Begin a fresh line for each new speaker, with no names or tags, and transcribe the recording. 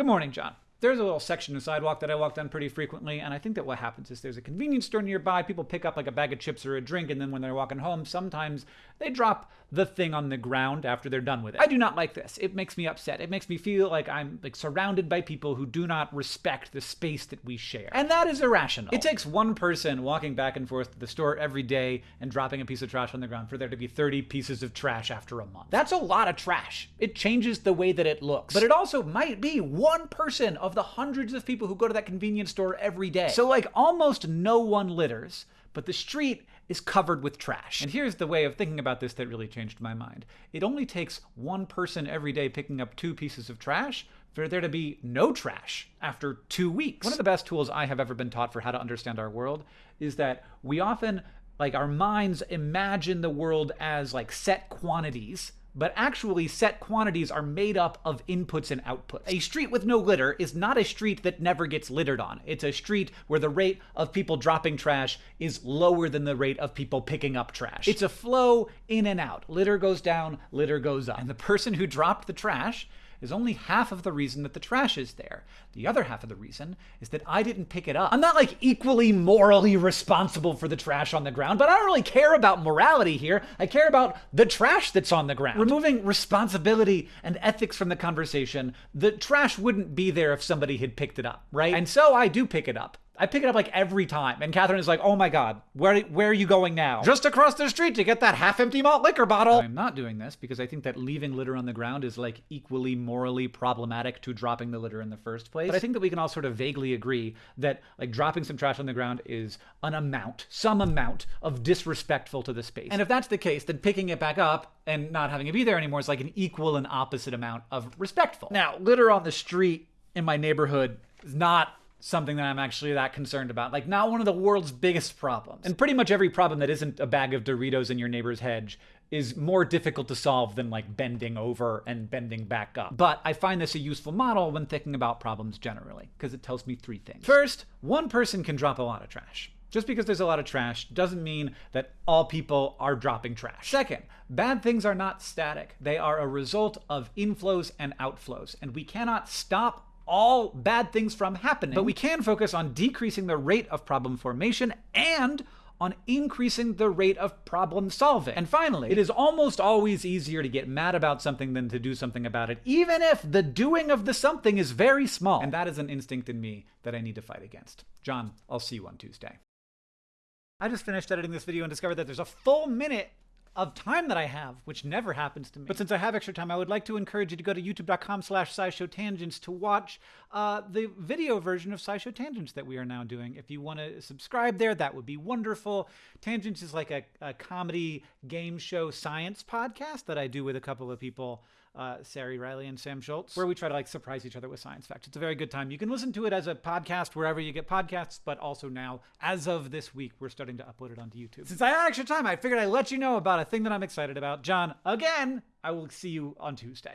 Good morning, John. There's a little section of sidewalk that I walk down pretty frequently, and I think that what happens is there's a convenience store nearby. People pick up like a bag of chips or a drink, and then when they're walking home, sometimes they drop the thing on the ground after they're done with it. I do not like this. It makes me upset. It makes me feel like I'm like surrounded by people who do not respect the space that we share. And that is irrational. It takes one person walking back and forth to the store every day and dropping a piece of trash on the ground for there to be 30 pieces of trash after a month. That's a lot of trash. It changes the way that it looks. But it also might be one person of the hundreds of people who go to that convenience store every day. So like almost no one litters but the street is covered with trash. And here's the way of thinking about this that really changed my mind. It only takes one person every day picking up two pieces of trash for there to be no trash after two weeks. One of the best tools I have ever been taught for how to understand our world is that we often, like our minds imagine the world as like set quantities but actually set quantities are made up of inputs and outputs. A street with no litter is not a street that never gets littered on. It's a street where the rate of people dropping trash is lower than the rate of people picking up trash. It's a flow in and out. Litter goes down, litter goes up. And the person who dropped the trash is only half of the reason that the trash is there. The other half of the reason is that I didn't pick it up. I'm not like equally morally responsible for the trash on the ground, but I don't really care about morality here. I care about the trash that's on the ground. Removing responsibility and ethics from the conversation, the trash wouldn't be there if somebody had picked it up, right? And so I do pick it up. I pick it up like every time. And Katherine is like, oh my God, where, where are you going now? Just across the street to get that half empty malt liquor bottle. I'm not doing this because I think that leaving litter on the ground is like equally morally problematic to dropping the litter in the first place. But I think that we can all sort of vaguely agree that like dropping some trash on the ground is an amount, some amount of disrespectful to the space. And if that's the case, then picking it back up and not having it be there anymore is like an equal and opposite amount of respectful. Now, litter on the street in my neighborhood is not something that I'm actually that concerned about. Like, not one of the world's biggest problems. And pretty much every problem that isn't a bag of Doritos in your neighbor's hedge is more difficult to solve than like bending over and bending back up. But I find this a useful model when thinking about problems generally, because it tells me three things. First, one person can drop a lot of trash. Just because there's a lot of trash doesn't mean that all people are dropping trash. Second, bad things are not static. They are a result of inflows and outflows, and we cannot stop all bad things from happening, but we can focus on decreasing the rate of problem formation and on increasing the rate of problem solving. And finally, it is almost always easier to get mad about something than to do something about it, even if the doing of the something is very small. And that is an instinct in me that I need to fight against. John, I'll see you on Tuesday. I just finished editing this video and discovered that there's a full minute of time that I have, which never happens to me. But since I have extra time, I would like to encourage you to go to youtube.com slash scishowtangents to watch uh, the video version of SciShow Tangents that we are now doing. If you want to subscribe there, that would be wonderful. Tangents is like a, a comedy game show science podcast that I do with a couple of people uh, Ceri Riley and Sam Schultz, where we try to like surprise each other with science facts. It's a very good time. You can listen to it as a podcast wherever you get podcasts, but also now, as of this week, we're starting to upload it onto YouTube. Since I had extra time, I figured I'd let you know about a thing that I'm excited about. John, again, I will see you on Tuesday.